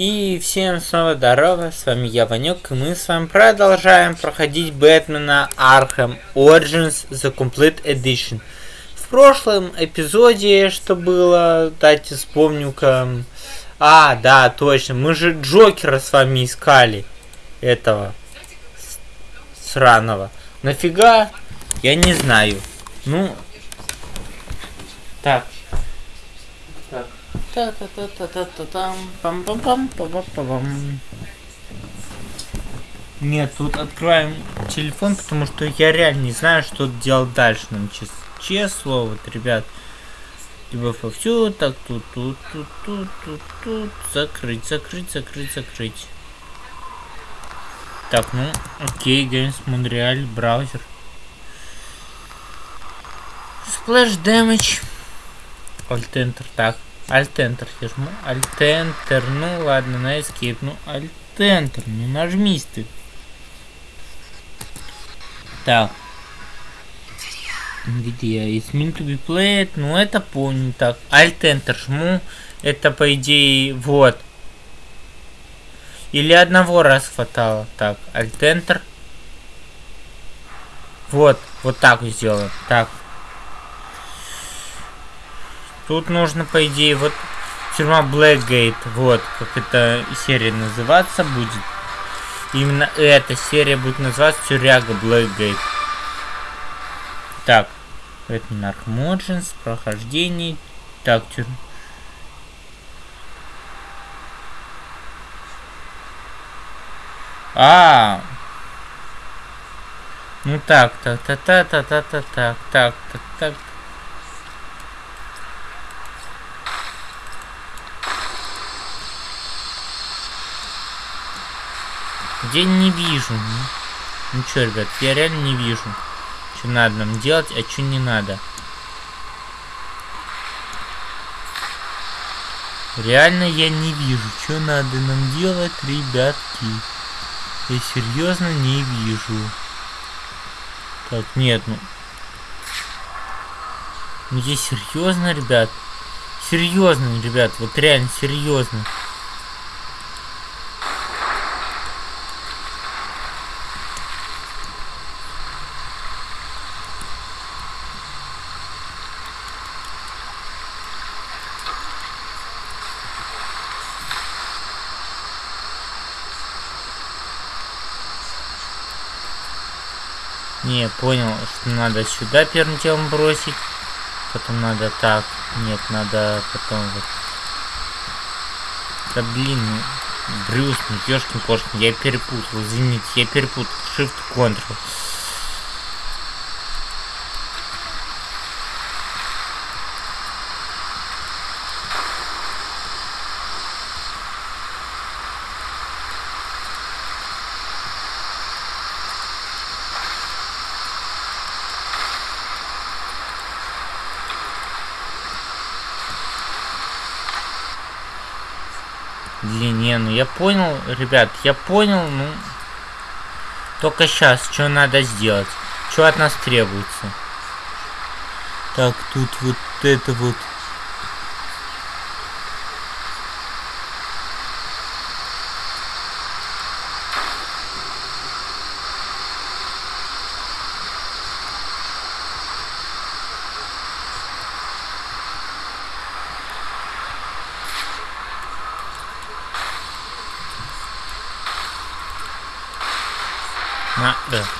И всем снова здорово, с вами я, Ванек, и мы с вами продолжаем проходить Бэтмена Arkham Origins The Complete Edition. В прошлом эпизоде, что было, дайте вспомню-ка... А, да, точно, мы же Джокера с вами искали, этого, сраного. Нафига? Я не знаю. Ну, так, та та та та та та там пам пам пам пам пам пам Нет, тут откроем телефон, потому что я реально не знаю, что делать дальше. Нам честно, честно вот, ребят. Либо все так тут, тут, тут, тут, тут, тут, закрыть, закрыть, закрыть, закрыть. Так, ну, окей, Games Montreal, браузер. Splash Damage. Alt Enter, так. Alt-Enter жму. Alt-Enter. Ну ладно, на Escape. Ну, Alt-Enter. Ну нажмись ты. Так. Где? It's meant to be played. Ну это помню. Так. Alt-Enter жму. Это по идее вот. Или одного раз хватало. Так, Alt-Enter. Вот. Вот так сделаем. Так. Тут нужно, по идее, вот тюрьма Blackgate, вот, как эта серия называться будет. Именно эта серия будет называться Тюряга Blackgate. Так, это Наркмоджинс, прохождение. Так, тюрьма. А, ну так, так, так, так, так, так, так, так, так, так, Где не вижу. Ну, ну что, ребят, я реально не вижу. Что надо нам делать, а что не надо. Реально я не вижу, что надо нам делать, ребятки. Я серьезно не вижу. Так, нет, ну... Ну я серьезно, ребят. Серьезно, ребят, вот реально серьезно. Не, понял, что надо сюда первым делом бросить. Потом надо так. Нет, надо потом вот. Да блин, ну, Брюс, ну ёшкин кошкин, я перепутал, извините, я перепутал. Shift Ctrl. Блин, не, ну я понял, ребят, я понял, ну... Только сейчас, что надо сделать? Что от нас требуется? Так, тут вот это вот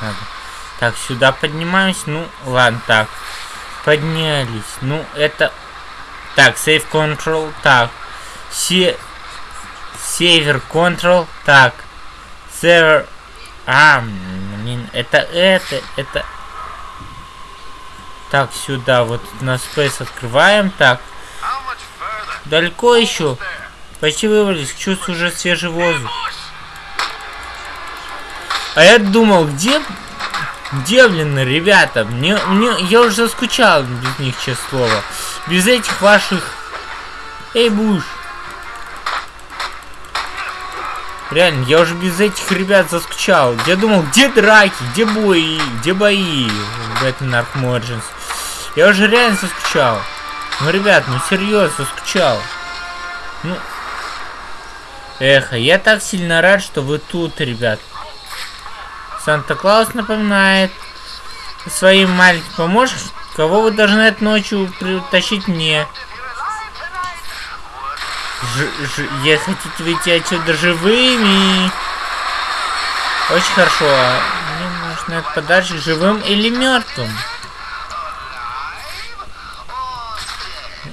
Надо. Так, сюда поднимаюсь. Ну, ладно, так. Поднялись. Ну, это... Так, save control. Так. Се... Север control. Так. Server... А, блин, это, это, это... Так, сюда вот на Space открываем. Так. Далеко еще? Почти вывалились. Чувствую уже свежий воздух. А я думал, где... Где, блин, ребята? Мне, мне, я уже заскучал без них, честное слово. Без этих ваших... Эй, Буш. Реально, я уже без этих ребят заскучал. Я думал, где драки, где бои, где бои в Arkham Origins. Я уже реально заскучал. Ну, ребят, ну серьезно, заскучал. Ну, Эх, я так сильно рад, что вы тут, ребят. Санта-Клаус напоминает своим маленьким поможешь? Кого вы должны этой ночью притащить мне? Ж ж я хотите выйти отсюда живыми? Очень хорошо. Мне нужно этот подарочек живым или мертвым?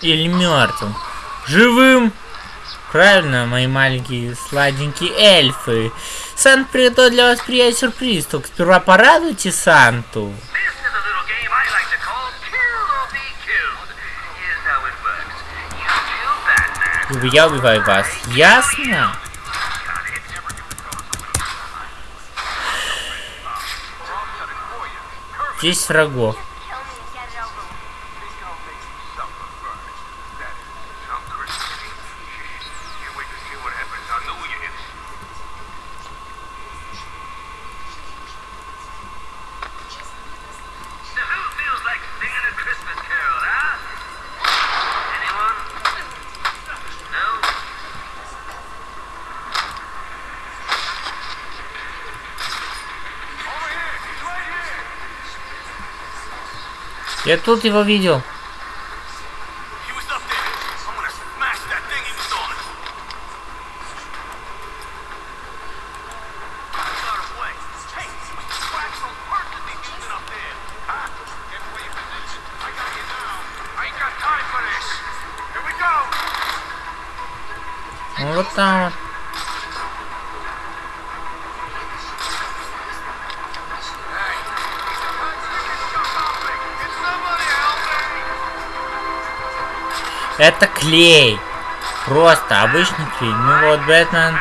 Или мертвым? Живым! Правильно, мои маленькие сладенькие эльфы. Сант приготовил для вас приятный сюрприз. Только сперва порадуйте Санту. Я убиваю вас. Ясно? Здесь врагов. Я тут его видел. Это клей. Просто обычный клей. Ну вот, Бэтмен.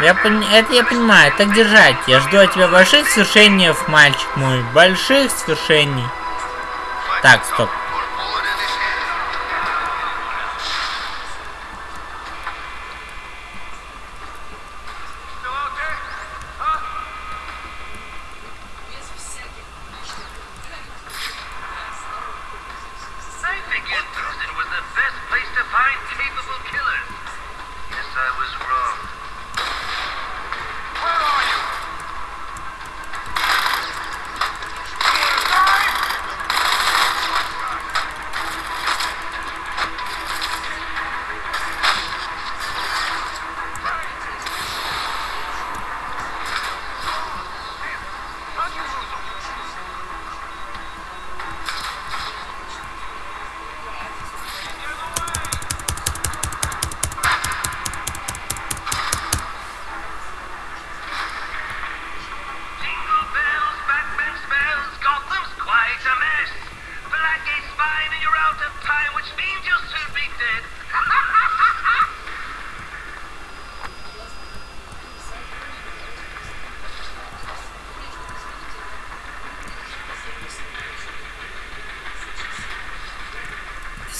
Я пон... Это я понимаю. Так держать. Я жду от тебя больших свершений, мальчик мой. Больших свершений. Так, стоп.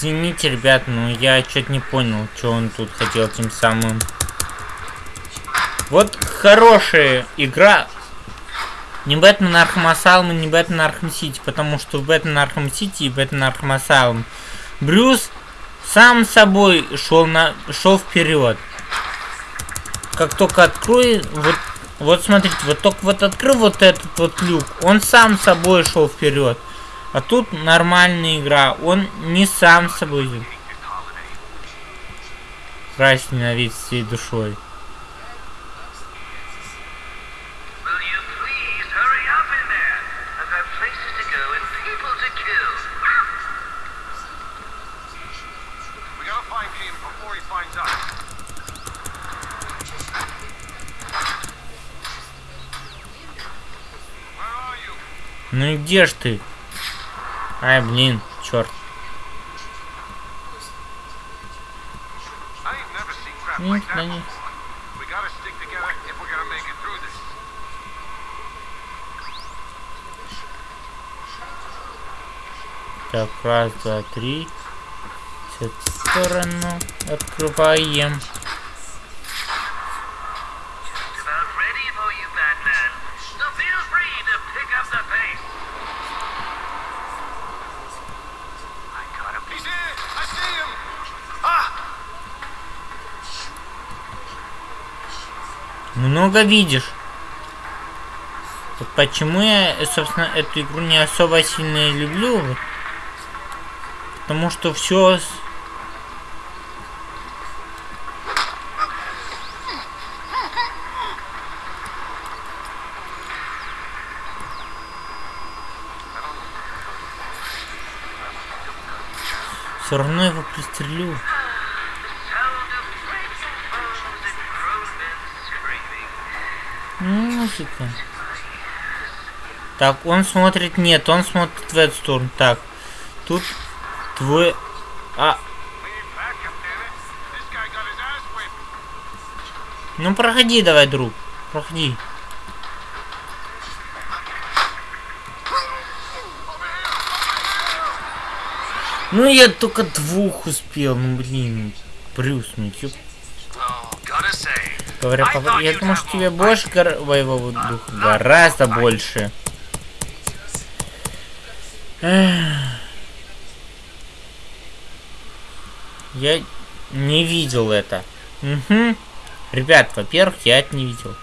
Извините, ребят, но я что-то не понял, что он тут хотел тем самым. Вот хорошая игра. Не Batman Arkham Asylum, не Batman Arkham City, потому что в Batman Arkham City и Batman Arkham Asylum Брюс сам собой шел на шел вперед. Как только открой, вот, вот смотрите, вот только вот открыл вот этот вот люк, он сам собой шел вперед. А тут нормальная игра. Он не сам собой. Крась ненавидит всей душой. Ну и где ж ты? Ай, блин, черт. Нет, да нет. Так, раз, два, три. С эту сторону открываем. Много видишь. Вот почему я, собственно, эту игру не особо сильно люблю. Потому что все Все равно его пристрелю. Музыка. Так, он смотрит... Нет, он смотрит в эту сторону. Так, тут твой... А... Ну, проходи давай, друг. Проходи. Ну я только двух успел, ну блин, Брюс, ну ёп. Говоря по... Я думаю, что тебе больше гор... боевого духа. Гораздо больше. Я не видел это. Угу. Ребят, во-первых, я это не видел.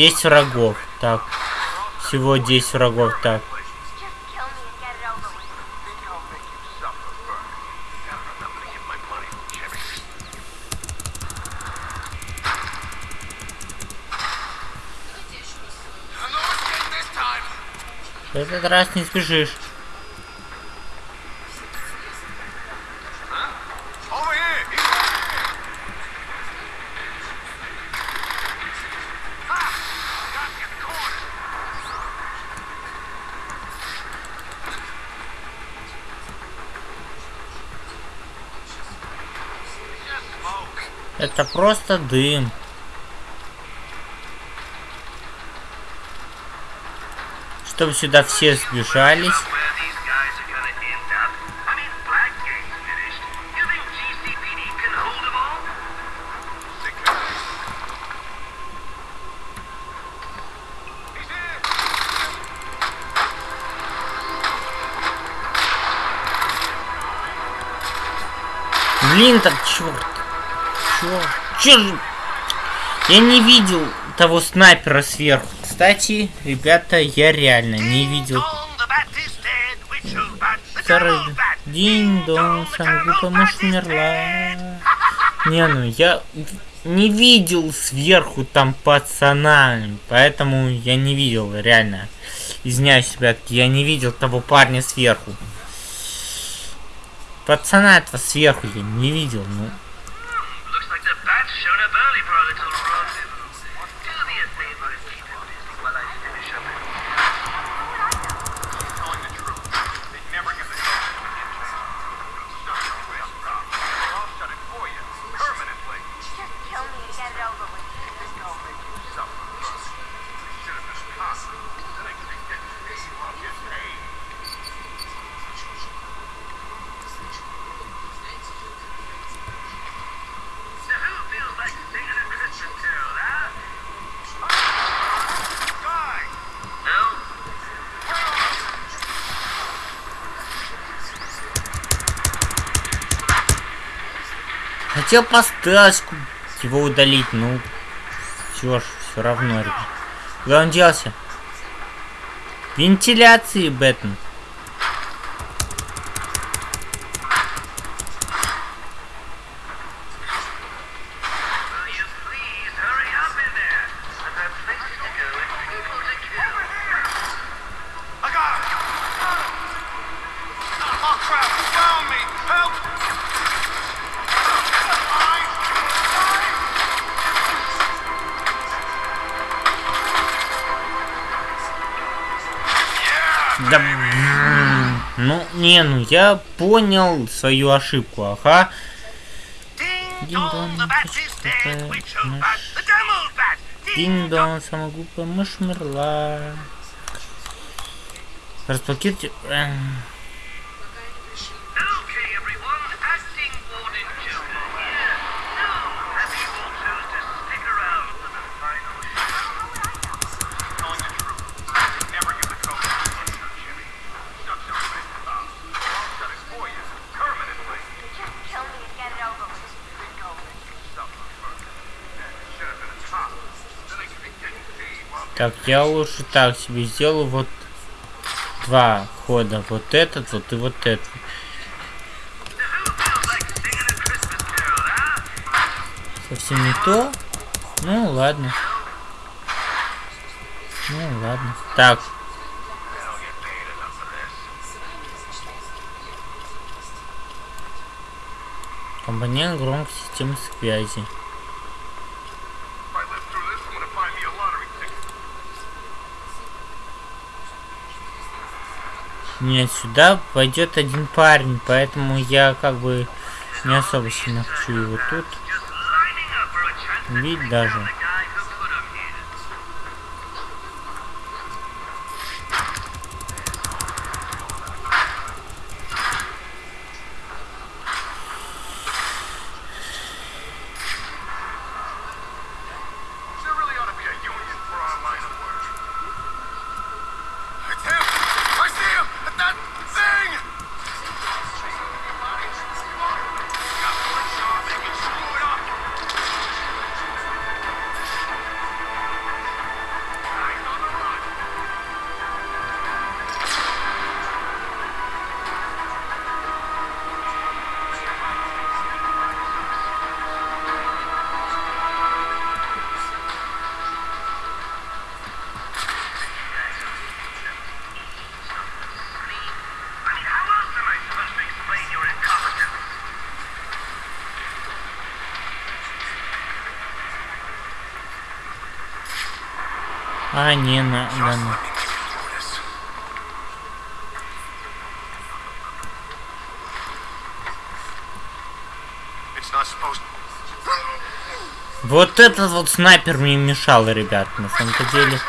Десять врагов. Так. Всего 10 врагов. Так. В этот раз не сбежишь. Это просто дым. Чтобы сюда все сбежались. Блин, так. Чё? Же? Я не видел того снайпера сверху. Кстати, ребята, я реально не видел. Второй день-дон, сам мышь умерла. Не, ну я не видел сверху там пацана, поэтому я не видел, реально. Извиняюсь, ребятки, я не видел того парня сверху. Пацана этого сверху я не видел, ну. for a little Хотел поставить его удалить, ну все ж, все равно, ребят. Куда он делся? Вентиляции, Бэтмен. Да... Ну, не, ну я понял свою ошибку, ага. Динь-дон, самая глупая мышь умерла. Разблокируйте... Так, я лучше так себе сделаю вот два хода. Вот этот вот и вот этот. Совсем не то. Ну, ладно. Ну, ладно. Так. Компонент громкой системы связи. Нет, сюда пойдет один парень, поэтому я как бы не особо сильно хочу его тут. Видеть даже. А, не, на, да, на. Вот этот вот снайпер мне мешал, ребят, на самом-то деле.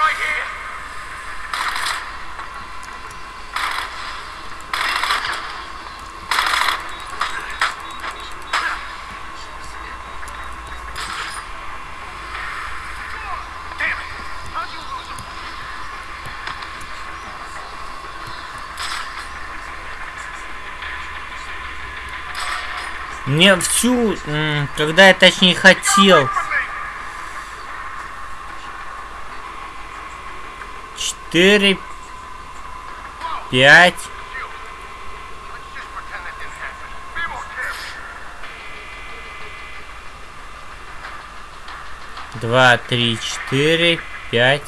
Мне всю, когда я точнее хотел... Четыре... Пять... Два, три, четыре, пять...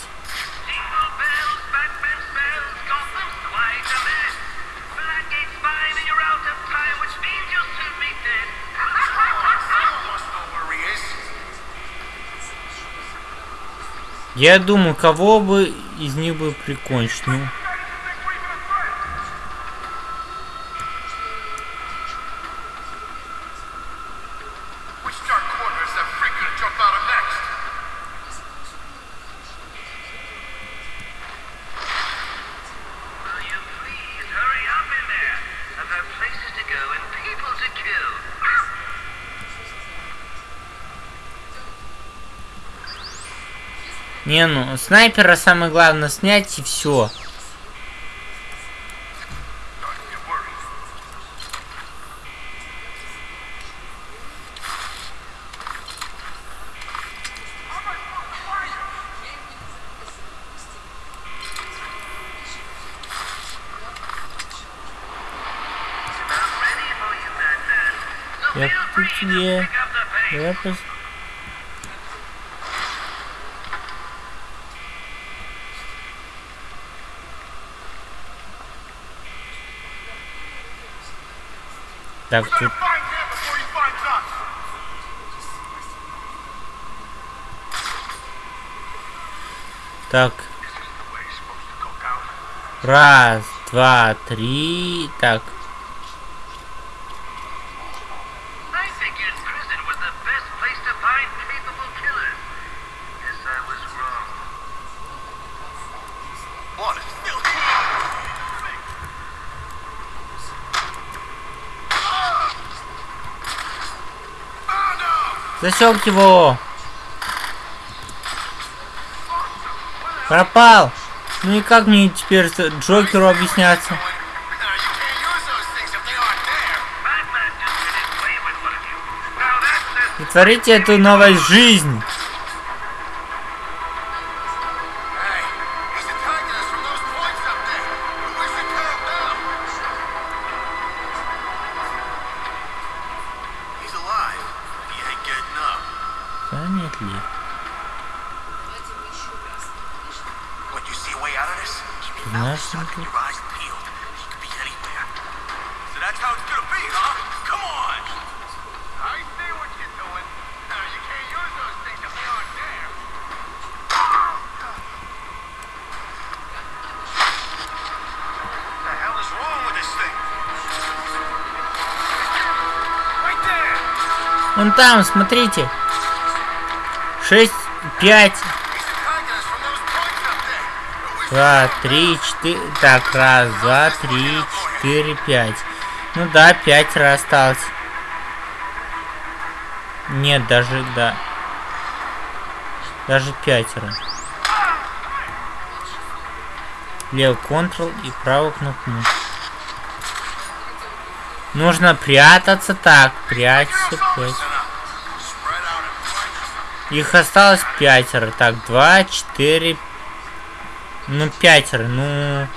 Я думаю, кого бы из них бы прикончить. Ну. Не, ну, снайпера самое главное снять и все. Я в тебе. Я пос... Так, тут... Так. Раз, два, три. Так. Засек его! Пропал! Ну и как мне теперь Джокеру объясняться? Творите эту новую жизнь! Знаешь, Вон там, смотрите. 6, 5, два, три, четыре. Так, раз, два, три, четыре, пять. Ну да, пять раз осталось. Нет, даже, да. Даже пятеро. Левый Ctrl и правую кнопку. Нужно прятаться так. Прячься, прячься. Их осталось пятеро. Так, два, четыре. Ну, пятеро. Ну,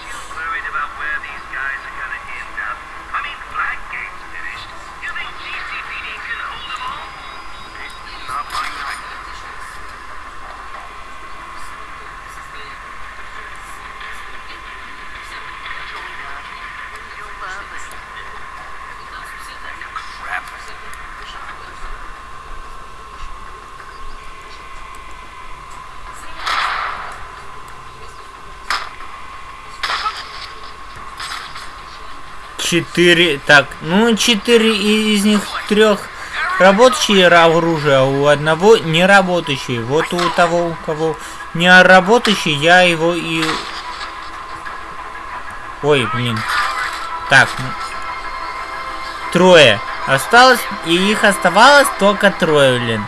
четыре. Так, ну, четыре из них трех работающие оружие, а у одного не работающие. Вот у того, у кого не работающий, я его и... Ой, блин. Так, ну, трое. Осталось, и их оставалось только трое, блин.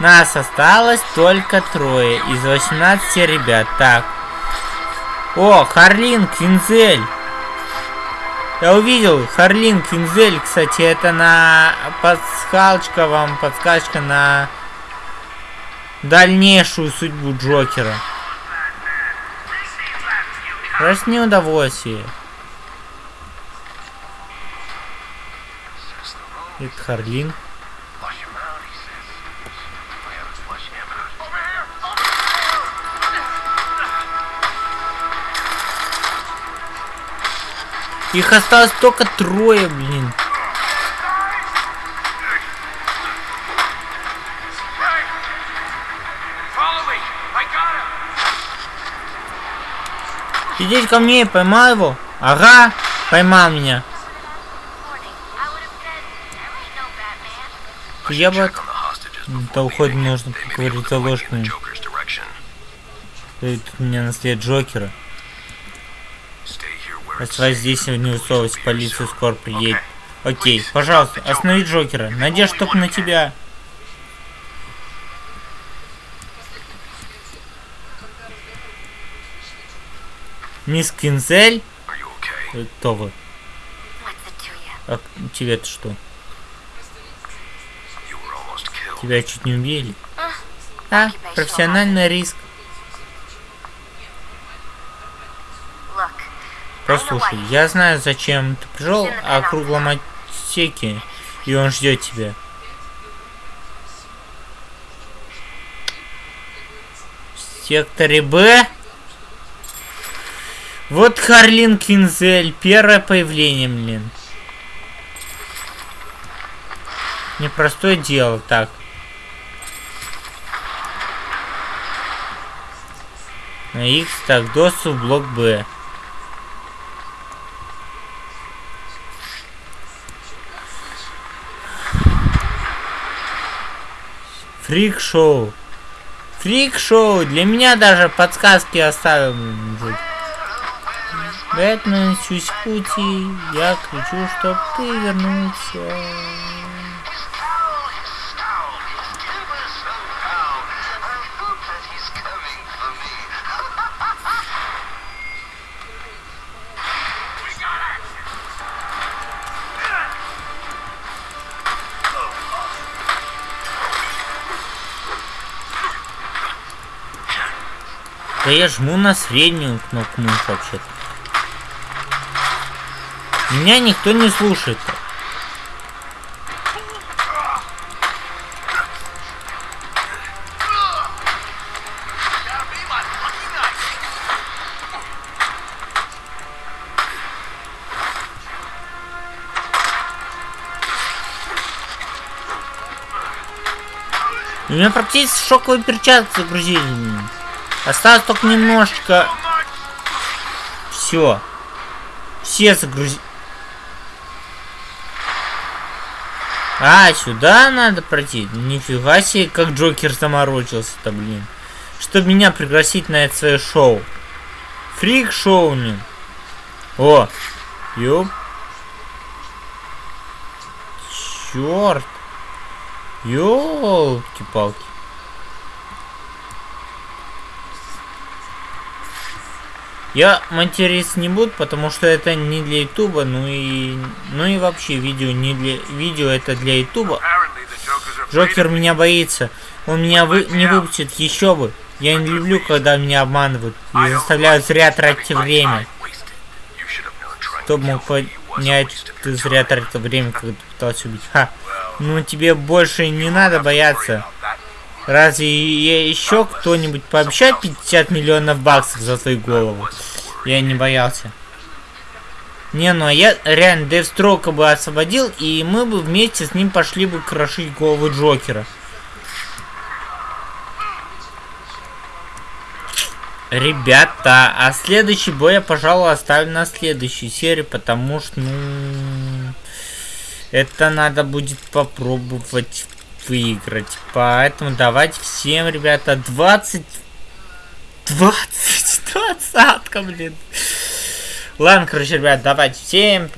Нас осталось только трое из 18 ребят. Так. О, Харлин, Квинзель. Я увидел Харлин Квинзель, кстати, это на подсказочка вам, подсказочка на дальнейшую судьбу Джокера. Раз не удовольствие. Это Харлин. Их осталось только трое, блин. Сидеть ко мне, поймал его. Ага, поймал меня. Я бы... Да leaving. нужно, They may be поговорить за looking in ложками. Joker's direction. Тут меня наслед Джокера. Оставайся safe. здесь не полиция yourself. скоро приедет. Окей, пожалуйста, останови. Джокера. Надежда только на тебя. Мисс? Э, Кто вы? А тебе-то что? Тебя чуть не убили? Uh, А, профессиональный риск. Послушай, я знаю, зачем ты пришел о круглом отсеке, и он ждет тебя. В секторе Б? Вот Харлин Квинзель, первое появление, блин. Непростое дело, так. На X, так, доступ блок Б. Фрик-шоу. Фрик-шоу. Для меня даже подсказки оставил. Бэтмен, Чусь-Пути, я кричу, чтоб ты вернулся. Да я жму на среднюю кнопку мыши вообще-то. Меня никто не слушает. -то. У меня практически шоковые перчатки загрузили. Осталось только немножечко. Все. Все загрузили. А, сюда надо пройти? Нифига себе, как Джокер заморочился-то, блин. Чтобы меня пригласить на это свое шоу. Фрик-шоу, блин. О, ёп. Черт. Ёлки-палки. Я материться не буду, потому что это не для ютуба, ну и ну и вообще видео не для видео это для ютуба. Джокер меня боится. Он меня вы, не выпустит, еще бы. Я не люблю, когда меня обманывают и заставляют зря тратить время. Кто мог понять, ты зря тратил время, когда ты пытался убить. Ха. Ну тебе больше не надо бояться. Разве еще кто-нибудь пообещает 50 миллионов баксов за твою голову? Я не боялся. Не, ну а я реально Дэвстроука бы освободил, и мы бы вместе с ним пошли бы крошить голову Джокера. Ребята, а следующий бой я, пожалуй, оставлю на следующей серии, потому что, ну... Это надо будет попробовать выиграть. Поэтому давайте всем, ребята, 20... 20... Двадцатка, блин. Ладно, короче, ребят, давайте всем